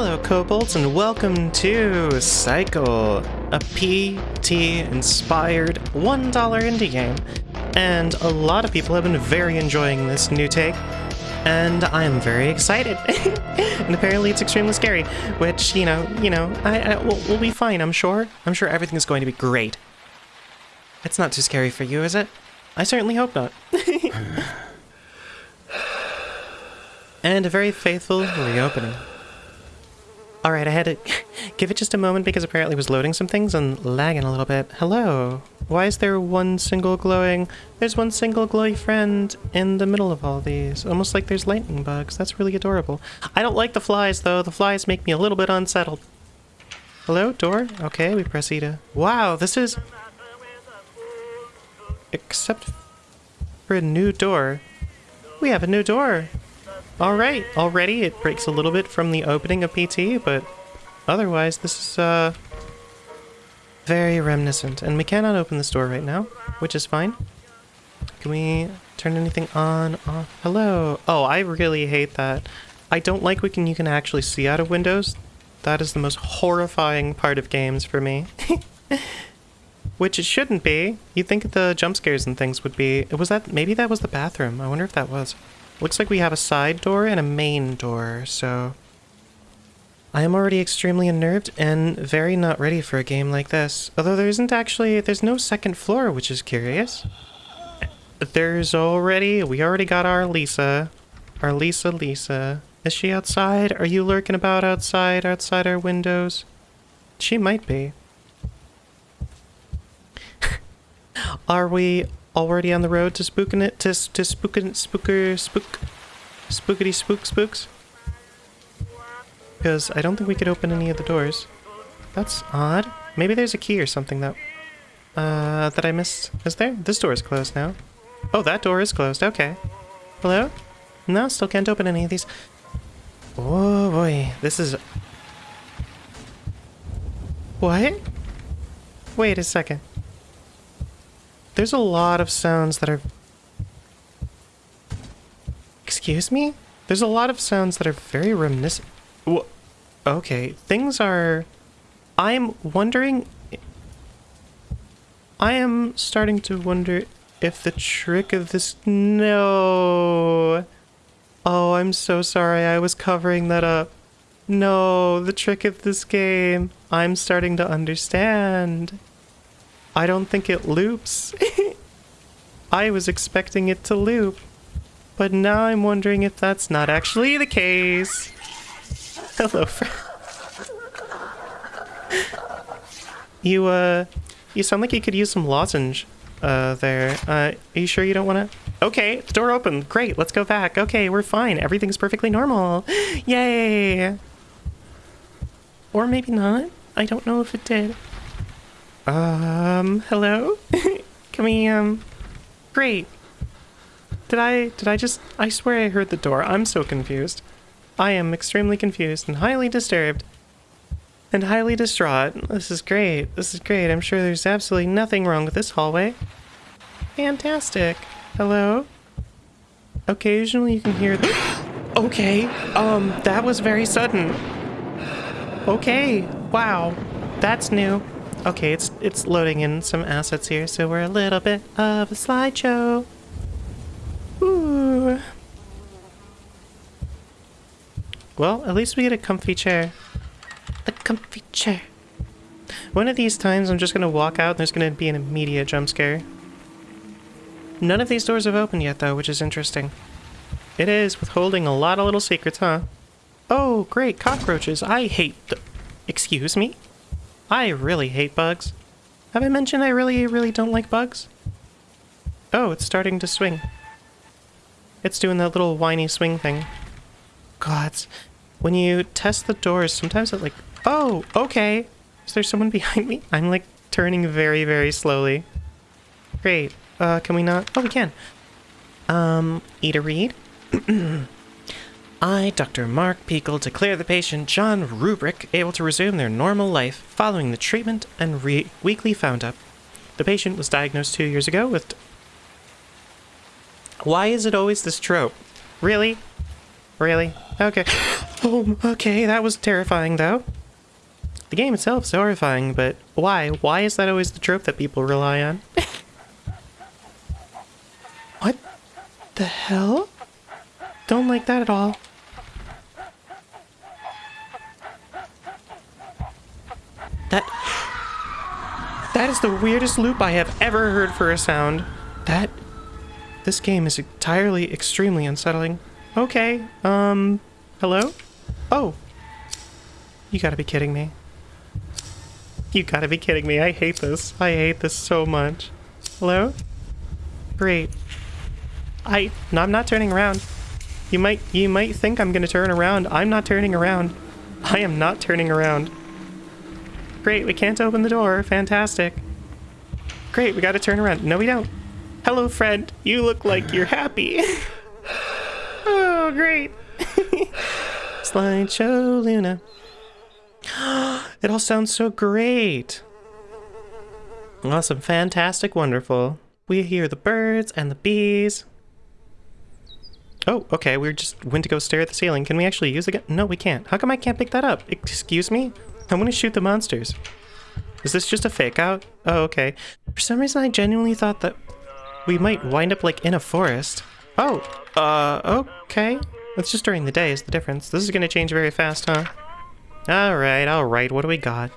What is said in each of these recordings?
Hello, kobolds, and welcome to Cycle, a PT-inspired $1 indie game. And a lot of people have been very enjoying this new take, and I'm very excited. and apparently it's extremely scary, which, you know, you know, I, I we'll, we'll be fine, I'm sure. I'm sure everything's going to be great. It's not too scary for you, is it? I certainly hope not. and a very faithful reopening. Alright, I had to give it just a moment because apparently it was loading some things and lagging a little bit. Hello. Why is there one single glowing... There's one single glowy friend in the middle of all these. Almost like there's lightning bugs. That's really adorable. I don't like the flies, though. The flies make me a little bit unsettled. Hello, door? Okay, we press E to... Wow, this is... Except for a new door. We have a new door. Alright, already it breaks a little bit from the opening of PT, but otherwise this is uh, very reminiscent. And we cannot open this door right now, which is fine. Can we turn anything on, off? Hello? Oh, I really hate that. I don't like can you can actually see out of windows. That is the most horrifying part of games for me. Which it shouldn't be. You'd think the jump scares and things would be... It was that... Maybe that was the bathroom. I wonder if that was. Looks like we have a side door and a main door, so... I am already extremely unnerved and very not ready for a game like this. Although there isn't actually... There's no second floor, which is curious. There's already... We already got our Lisa. Our Lisa Lisa. Is she outside? Are you lurking about outside, outside our windows? She might be. Are we already on the road to spooking it to to spooking spooker spook spookity spook spooks? Because I don't think we could open any of the doors. That's odd. Maybe there's a key or something that uh that I missed. Is there? This door is closed now. Oh, that door is closed. Okay. Hello? No, still can't open any of these. Oh boy, this is. What? Wait a second. There's a lot of sounds that are... Excuse me? There's a lot of sounds that are very reminiscent. Wh okay, things are... I'm wondering... I am starting to wonder if the trick of this... No... Oh, I'm so sorry. I was covering that up. No, the trick of this game. I'm starting to understand. I don't think it loops. I was expecting it to loop. But now I'm wondering if that's not actually the case. Hello, friend. you, uh, you sound like you could use some lozenge, uh, there. Uh, are you sure you don't want to? Okay, the door opened. Great, let's go back. Okay, we're fine. Everything's perfectly normal. Yay! Or maybe not. I don't know if it did. Um, hello? Can we, um... Great. Did I, did I just... I swear I heard the door. I'm so confused. I am extremely confused and highly disturbed. And highly distraught. This is great. This is great. I'm sure there's absolutely nothing wrong with this hallway. Fantastic. Hello? Occasionally you can hear the... okay, um, that was very sudden. Okay, wow. That's new. Okay, it's it's loading in some assets here, so we're a little bit of a slideshow. Ooh. Well, at least we get a comfy chair. A comfy chair. One of these times I'm just gonna walk out and there's gonna be an immediate jump scare. None of these doors have opened yet though, which is interesting. It is, withholding a lot of little secrets, huh? Oh, great, cockroaches. I hate the... Excuse me? I really hate bugs. Have I mentioned I really, really don't like bugs? Oh, it's starting to swing. It's doing that little whiny swing thing. Gods. When you test the doors, sometimes it like... Oh, okay. Is there someone behind me? I'm like turning very, very slowly. Great. Uh, can we not? Oh, we can. Um, eat a read? I, Dr. Mark Peekle, declare the patient John Rubrick able to resume their normal life following the treatment and weekly found up. The patient was diagnosed two years ago with... Why is it always this trope? Really? Really? Okay. Oh, okay, that was terrifying, though. The game itself is horrifying, but why? Why is that always the trope that people rely on? what the hell? Don't like that at all. That... That is the weirdest loop I have ever heard for a sound. That... This game is entirely extremely unsettling. Okay, um... Hello? Oh. You gotta be kidding me. You gotta be kidding me. I hate this. I hate this so much. Hello? Great. I... No, I'm not turning around. You might... You might think I'm gonna turn around. I'm not turning around. I am not turning around. Great, we can't open the door. Fantastic. Great, we gotta turn around. No, we don't. Hello, friend. You look like you're happy. oh, great. Slideshow Luna. it all sounds so great. Awesome, fantastic, wonderful. We hear the birds and the bees. Oh, okay, we just went to go stare at the ceiling. Can we actually use it again? No, we can't. How come I can't pick that up? Excuse me? I want to shoot the monsters. Is this just a fake out? Oh, okay. For some reason, I genuinely thought that we might wind up like in a forest. Oh, uh, okay. That's just during the day is the difference. This is to change very fast, huh? Alright, alright, what do we got?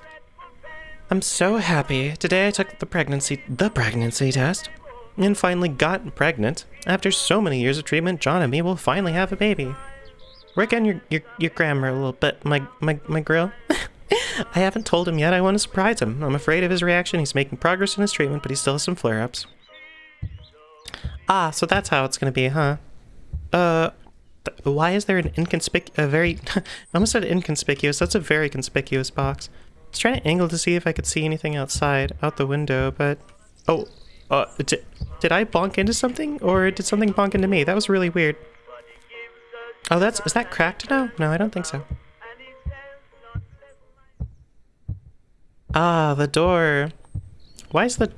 I'm so happy. Today I took the pregnancy the pregnancy test and finally got pregnant. After so many years of treatment, John and me will finally have a baby. Work on your your, your grammar a little bit, my my my grill. I haven't told him yet. I want to surprise him. I'm afraid of his reaction. He's making progress in his treatment, but he still has some flare-ups. Ah, so that's how it's gonna be, huh? Uh, why is there an inconspic- a very- I almost said inconspicuous, that's a very conspicuous box. I was trying to angle to see if I could see anything outside, out the window, but... Oh, uh, did, did I bonk into something? Or did something bonk into me? That was really weird. Oh, that's- is that cracked now? No, I don't think so. Ah, the door. Why is the...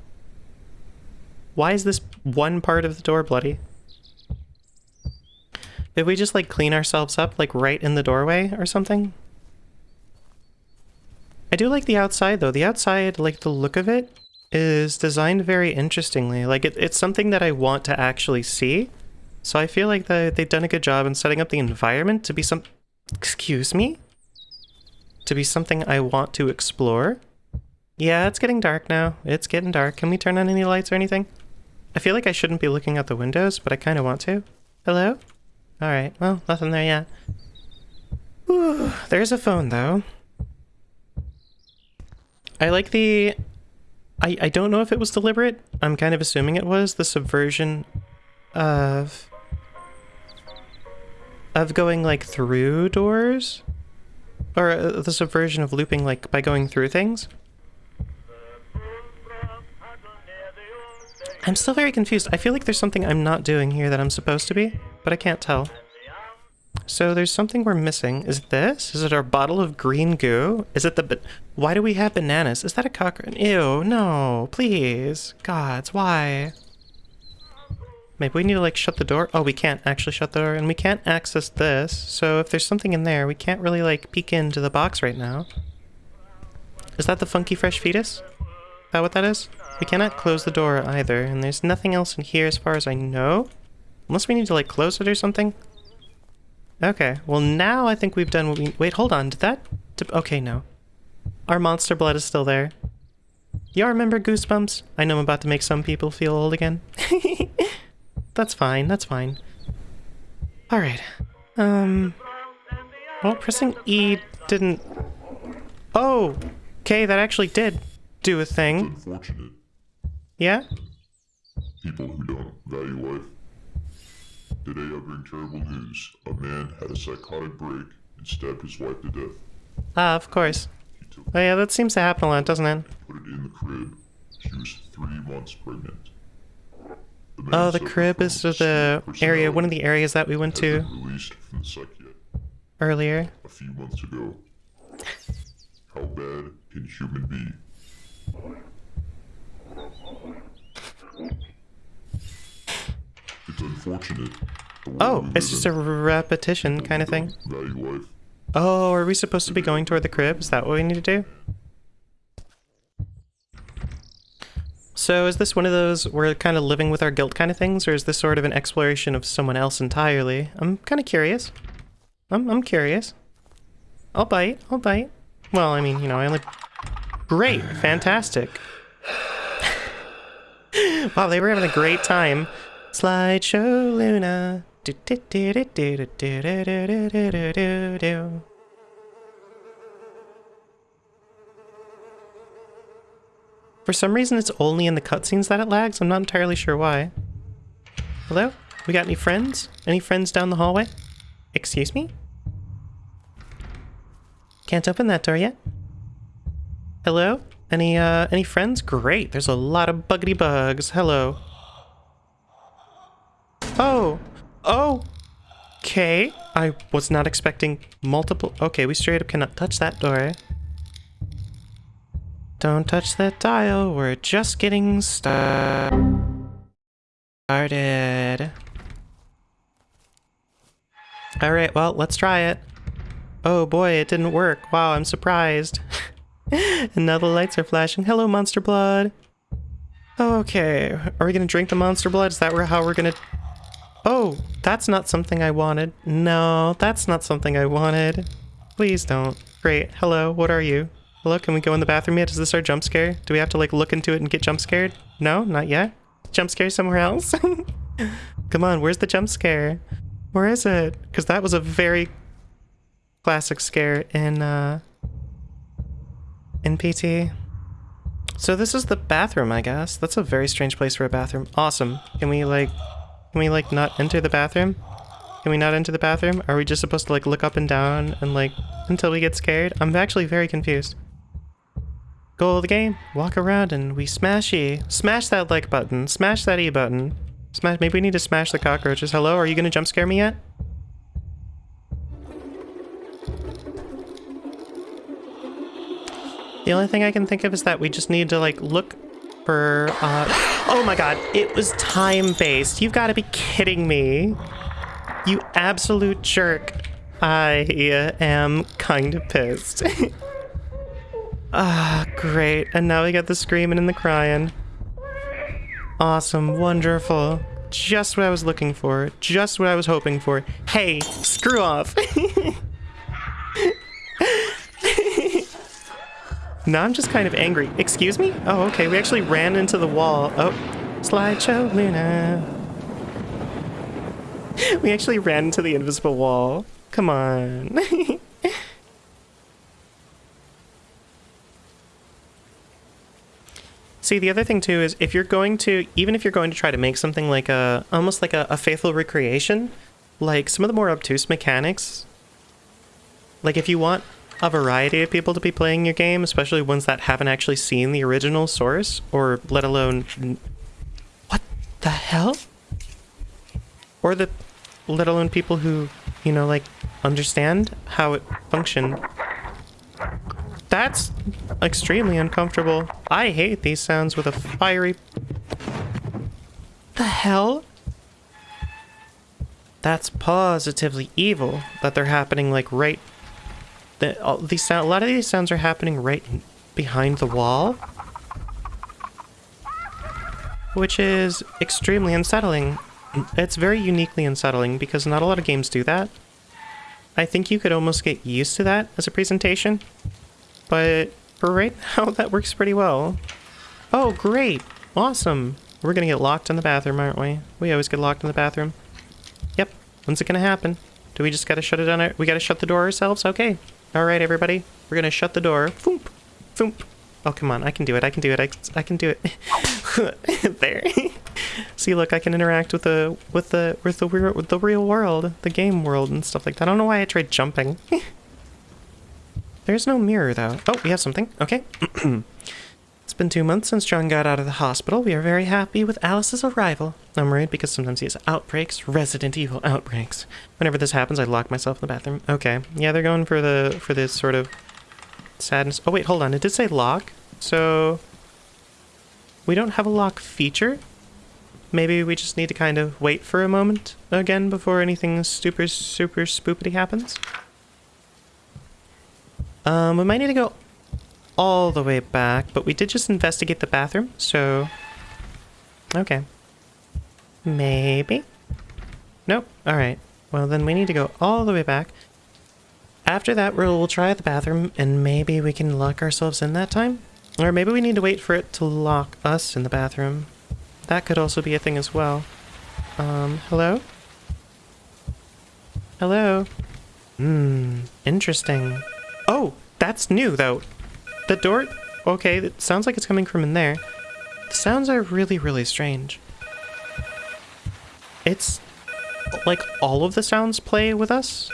Why is this one part of the door bloody? Did we just like clean ourselves up like right in the doorway or something? I do like the outside though. The outside, like the look of it, is designed very interestingly. Like it, it's something that I want to actually see. So I feel like the, they've done a good job in setting up the environment to be some... Excuse me? To be something I want to explore. Yeah, it's getting dark now. It's getting dark. Can we turn on any lights or anything? I feel like I shouldn't be looking out the windows, but I kind of want to. Hello? Alright, well, nothing there yet. Ooh, there's a phone, though. I like the... I, I don't know if it was deliberate. I'm kind of assuming it was. The subversion of... Of going, like, through doors? Or uh, the subversion of looping, like, by going through things? I'm still very confused. I feel like there's something I'm not doing here that I'm supposed to be, but I can't tell. So there's something we're missing. Is this? Is it our bottle of green goo? Is it the... Why do we have bananas? Is that a cockroach? Ew, no, please. Gods, why? Maybe we need to like shut the door? Oh, we can't actually shut the door and we can't access this. So if there's something in there, we can't really like peek into the box right now. Is that the funky fresh fetus? Is that what that is? We cannot close the door either, and there's nothing else in here as far as I know. Unless we need to, like, close it or something. Okay, well now I think we've done what we- wait, hold on, did that- okay, no. Our monster blood is still there. Y'all remember Goosebumps? I know I'm about to make some people feel old again. that's fine, that's fine. Alright. Um... Well, pressing E didn't... Oh! Okay, that actually did do a thing. Unfortunate. Yeah? People who don't value life. Today I bring terrible news. A man had a psychotic break and stabbed his wife to death. Ah, of course. Oh yeah, that seems to happen a lot, doesn't it? put it in the crib. She was three months pregnant. The Oh, the crib is the area, one of the areas that we went to released from the psychiatrist earlier. a few months ago. How bad can human be? It's unfortunate, Oh, it's just a repetition kind of thing. Value life. Oh, are we supposed to be going toward the crib? Is that what we need to do? So is this one of those we're kind of living with our guilt kind of things, or is this sort of an exploration of someone else entirely? I'm kind of curious. I'm, I'm curious. I'll bite, I'll bite. Well, I mean, you know, I only... Great. Fantastic. wow, they were having a great time. Slideshow Luna. For some reason, it's only in the cutscenes that it lags. I'm not entirely sure why. Hello? We got any friends? Any friends down the hallway? Excuse me? Can't open that door yet. Hello? Any, uh, any friends? Great, there's a lot of buggity bugs. Hello. Oh! Oh! Okay, I was not expecting multiple... Okay, we straight up cannot touch that door. Don't touch that dial, we're just getting started. Alright, well, let's try it. Oh boy, it didn't work. Wow, I'm surprised. and now the lights are flashing. Hello, Monster Blood. Okay, are we gonna drink the Monster Blood? Is that how we're gonna... Oh, that's not something I wanted. No, that's not something I wanted. Please don't. Great, hello, what are you? Hello, can we go in the bathroom yet? Is this our jump scare? Do we have to like look into it and get jump scared? No, not yet. Jump scare somewhere else? Come on, where's the jump scare? Where is it? Because that was a very classic scare in uh in PT. So this is the bathroom, I guess. That's a very strange place for a bathroom. Awesome. Can we like can we like not enter the bathroom? Can we not enter the bathroom? Are we just supposed to like look up and down and like until we get scared? I'm actually very confused. Goal of the game, walk around and we smash E. Smash that like button. Smash that E button. Smash maybe we need to smash the cockroaches. Hello, are you gonna jump scare me yet? The only thing I can think of is that we just need to like look for uh Oh my god, it was time-based. You've got to be kidding me. You absolute jerk. I am kind of pissed. ah, great. And now we got the screaming and the crying. Awesome, wonderful. Just what I was looking for. Just what I was hoping for. Hey, screw off. now I'm just kind of angry. Excuse me? Oh, okay. We actually ran into the wall. Oh, slideshow Luna. We actually ran into the invisible wall. Come on. See, the other thing too is if you're going to, even if you're going to try to make something like a, almost like a, a faithful recreation, like some of the more obtuse mechanics, like if you want a variety of people to be playing your game, especially ones that haven't actually seen the original source, or let alone, what the hell? Or the, let alone people who, you know, like understand how it functioned that's extremely uncomfortable. I hate these sounds with a fiery... The hell? That's positively evil that they're happening like right... That all these sound, a lot of these sounds are happening right behind the wall. Which is extremely unsettling. It's very uniquely unsettling because not a lot of games do that. I think you could almost get used to that as a presentation. But for right now, that works pretty well. Oh, great. Awesome. We're gonna get locked in the bathroom, aren't we? We always get locked in the bathroom. Yep. When's it gonna happen? Do we just gotta shut it on? we gotta shut the door ourselves? Okay. Alright, everybody. We're gonna shut the door. Foomp. Foomp. Oh, come on. I can do it. I can do it. I, I can do it. there. See, look, I can interact with the with the with the with the real world, the game world, and stuff like that. I don't know why I tried jumping. There's no mirror, though. Oh, we have something. Okay. it's been two months since John got out of the hospital. We are very happy with Alice's arrival. I'm worried because sometimes he has outbreaks, Resident Evil outbreaks. Whenever this happens, I lock myself in the bathroom. Okay. Yeah, they're going for the for this sort of sadness. Oh, wait, hold on. It did say lock. So we don't have a lock feature. maybe we just need to kind of wait for a moment again before anything super, super spoopity happens. Um, we might need to go all the way back, but we did just investigate the bathroom, so... Okay. Maybe? Nope. Alright. Well, then we need to go all the way back. After that, we'll, try the bathroom, and maybe we can lock ourselves in that time? Or maybe we need to wait for it to lock us in the bathroom. That could also be a thing as well. Um, hello? Hello? Hmm, interesting. Oh, that's new, though. The door... Okay, it sounds like it's coming from in there. The sounds are really, really strange. It's... Like, all of the sounds play with us?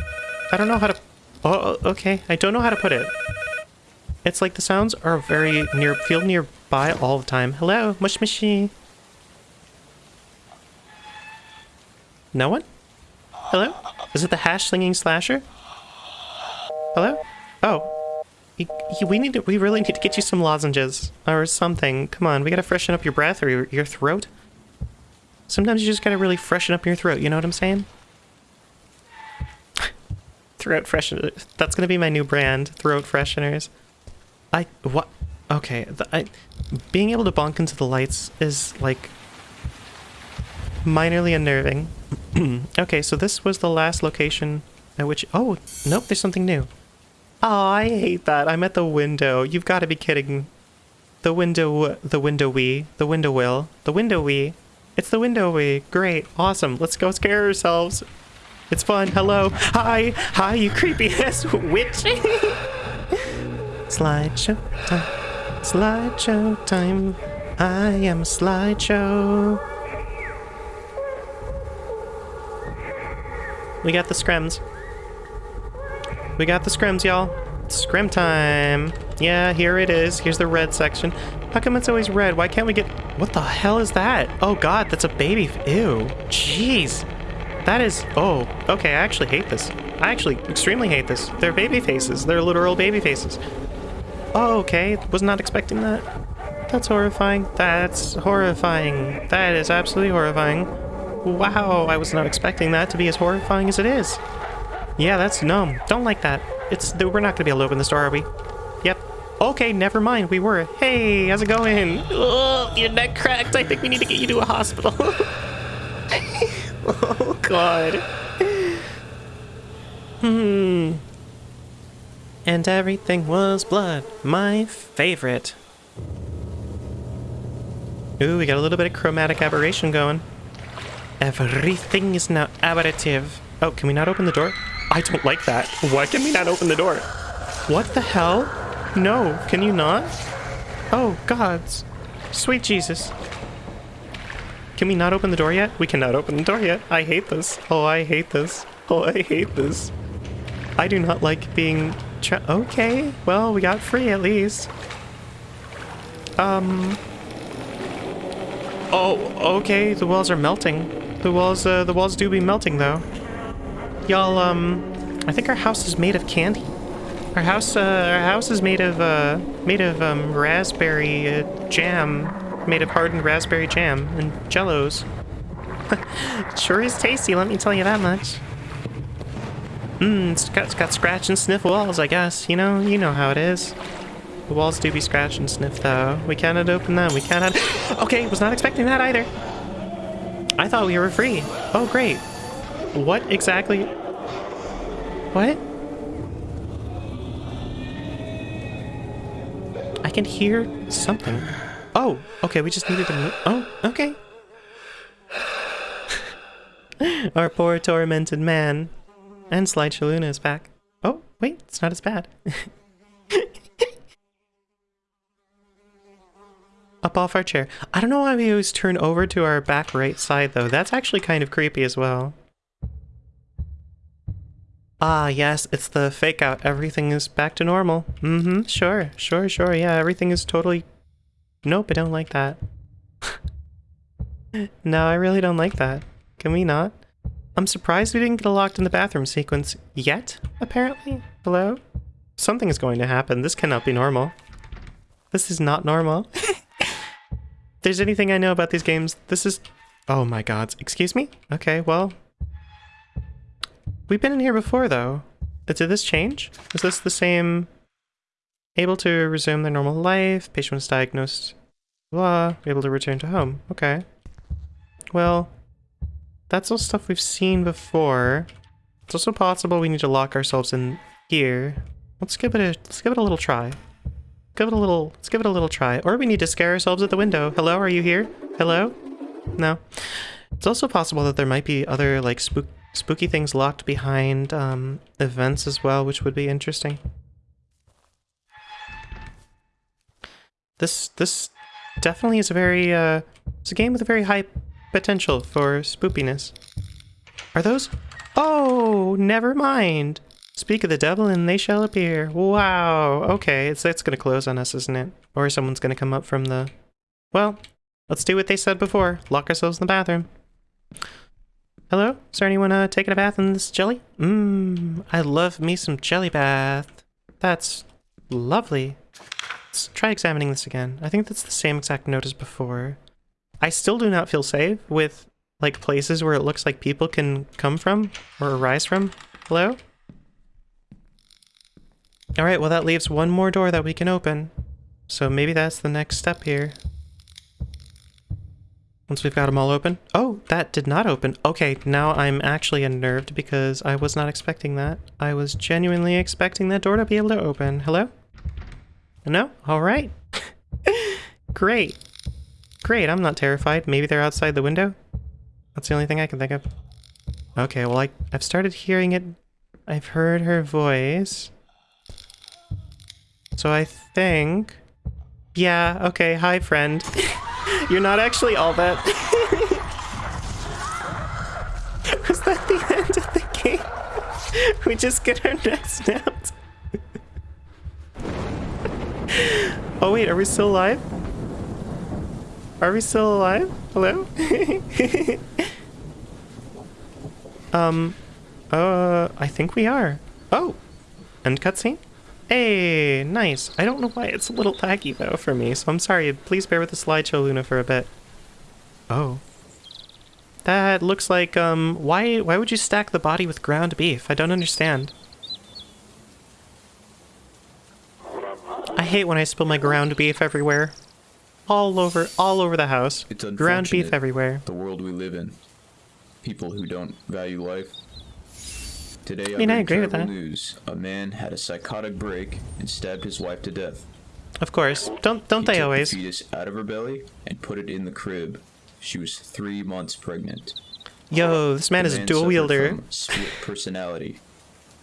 I don't know how to... Oh, oh, okay. I don't know how to put it. It's like the sounds are very near... Feel nearby all the time. Hello? Mush mushy. No one? Hello? Is it the hash slinging slasher? Hello? Oh. We need to, we really need to get you some lozenges or something. Come on, we gotta freshen up your breath or your, your throat. Sometimes you just gotta really freshen up your throat, you know what I'm saying? throat freshener. That's gonna be my new brand, throat fresheners. I, what? Okay, the, I, being able to bonk into the lights is like minorly unnerving. okay, so this was the last location at which... Oh, nope, there's something new. Oh, I hate that. I'm at the window. You've got to be kidding. The window... The window we. The window will. The window we. It's the window we. Great. Awesome. Let's go scare ourselves. It's fun. Hello. Hi. Hi, you creepy ass witch. slideshow time. Slideshow time. I am slideshow. We got the scrims. We got the scrims, y'all. Scrim time. Yeah, here it is. Here's the red section. How come it's always red? Why can't we get... What the hell is that? Oh god, that's a baby... Ew. Jeez. That is... Oh, okay, I actually hate this. I actually extremely hate this. They're baby faces. They're literal baby faces. Oh, okay. Was not expecting that. That's horrifying. That's horrifying. That is absolutely horrifying. Wow, I was not expecting that to be as horrifying as it is. Yeah, that's no. Don't like that. It's we're not gonna be able to open the door, are we? Yep. Okay, never mind. We were. Hey, how's it going? Oh, your neck cracked. I think we need to get you to a hospital. oh God. Hmm. And everything was blood. My favorite. Ooh, we got a little bit of chromatic aberration going. Everything is now aberrative. Oh, can we not open the door? I don't like that. Why can we not open the door? What the hell? No, can you not? Oh, gods. Sweet Jesus. Can we not open the door yet? We cannot open the door yet. I hate this. Oh, I hate this. Oh, I hate this. I do not like being... okay, well, we got free at least. Um... Oh, okay, the walls are melting. The walls, uh, the walls do be melting, though. Y'all, um, I think our house is made of candy. Our house, uh, our house is made of, uh, made of, um, raspberry, uh, jam. Made of hardened raspberry jam and jellos. sure is tasty, let me tell you that much. Mmm, it's got, it's got scratch and sniff walls, I guess. You know, you know how it is. The walls do be scratch and sniff, though. We cannot open them. We cannot... okay, was not expecting that either. I thought we were free. Oh, great. What exactly? What? I can hear something. Oh, okay, we just needed to move. Oh, okay. Our poor tormented man. And Slideshow Luna is back. Oh, wait, it's not as bad. up off our chair. I don't know why we always turn over to our back right side, though. That's actually kind of creepy as well. Ah, yes, it's the fake out. Everything is back to normal. Mm-hmm, sure, sure, sure, yeah, everything is totally... Nope, I don't like that. no, I really don't like that. Can we not? I'm surprised we didn't get a locked in the bathroom sequence yet, apparently. Hello? Something is going to happen. This cannot be normal. This is not normal. there's anything I know about these games, this is... Oh my god. Excuse me? Okay, well. We've been in here before, though. Did this change? Is this the same... Able to resume their normal life, patient was diagnosed, blah, able to return to home. Okay. Well, that's all stuff we've seen before. It's also possible we need to lock ourselves in here. Let's give it a let's give it a little try. Give it a little let's give it a little try. Or we need to scare ourselves at the window. Hello, are you here? Hello? No. It's also possible that there might be other like spook spooky things locked behind um events as well, which would be interesting. This this definitely is a very uh it's a game with a very high potential for spoopiness. Are those? Oh, never mind. Speak of the devil and they shall appear. Wow. Okay, it's it's gonna close on us, isn't it? Or someone's gonna come up from the. Well, let's do what they said before. Lock ourselves in the bathroom. Hello? Is there anyone uh, taking a bath in this jelly? Mmm, I love me some jelly bath. That's lovely. Let's try examining this again. I think that's the same exact note as before. I still do not feel safe with like places where it looks like people can come from or arise from. Hello? Alright, well that leaves one more door that we can open. So maybe that's the next step here. Once we've got them all open. Oh, that did not open. Okay, now I'm actually unnerved because I was not expecting that. I was genuinely expecting that door to be able to open. Hello? No? Alright. Great. Great, I'm not terrified. Maybe they're outside the window? That's the only thing I can think of. Okay, well I, I've started hearing it. I've heard her voice. So I think... Yeah, okay, hi friend. You're not actually all that... Was that the end of the game? We just get our necks snapped. oh wait, are we still alive? Are we still alive? Hello? um, uh, I think we are. Oh, end cutscene? Hey, nice. I don't know why it's a little laggy though for me, so I'm sorry. Please bear with the slideshow, Luna, for a bit. Oh. That looks like, um, why, why would you stack the body with ground beef? I don't understand. I hate when I spill my ground beef everywhere. All over, all over the house. It's Ground beef everywhere. The world we live in. People who don't value life. Today, I, mean, I agree with that. news. A man had a psychotic break and stabbed his wife to death. Of course. Don't, don't He they took always? the fetus out of her belly and put it in the crib. She was three months pregnant. Yo, this man The is a dual wielder. Split personality.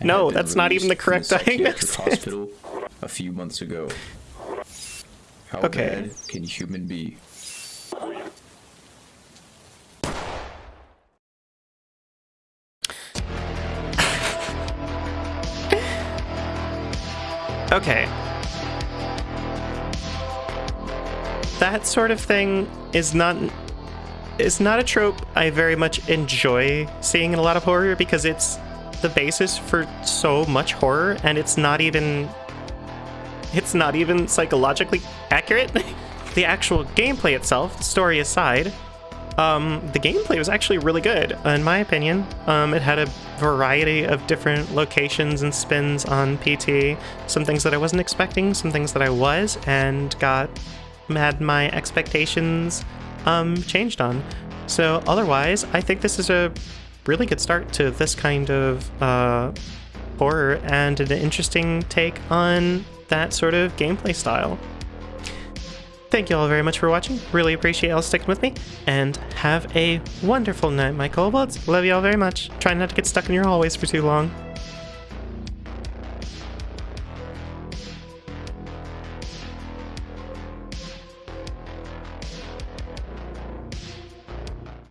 No, that's not even the correct diagnosis. Hospital a few months ago. How Okay. bad can human be? Okay. That sort of thing is not is not a trope I very much enjoy seeing in a lot of horror because it's the basis for so much horror and it's not even it's not even psychologically accurate. the actual gameplay itself, story aside, um, the gameplay was actually really good, in my opinion. Um, it had a variety of different locations and spins on PT. Some things that I wasn't expecting, some things that I was, and got had my expectations um, changed on. So otherwise, I think this is a really good start to this kind of uh, horror and an interesting take on that sort of gameplay style. Thank you all very much for watching. Really appreciate y'all sticking with me. And have a wonderful night, my kobolds. Love you all very much. Try not to get stuck in your hallways for too long.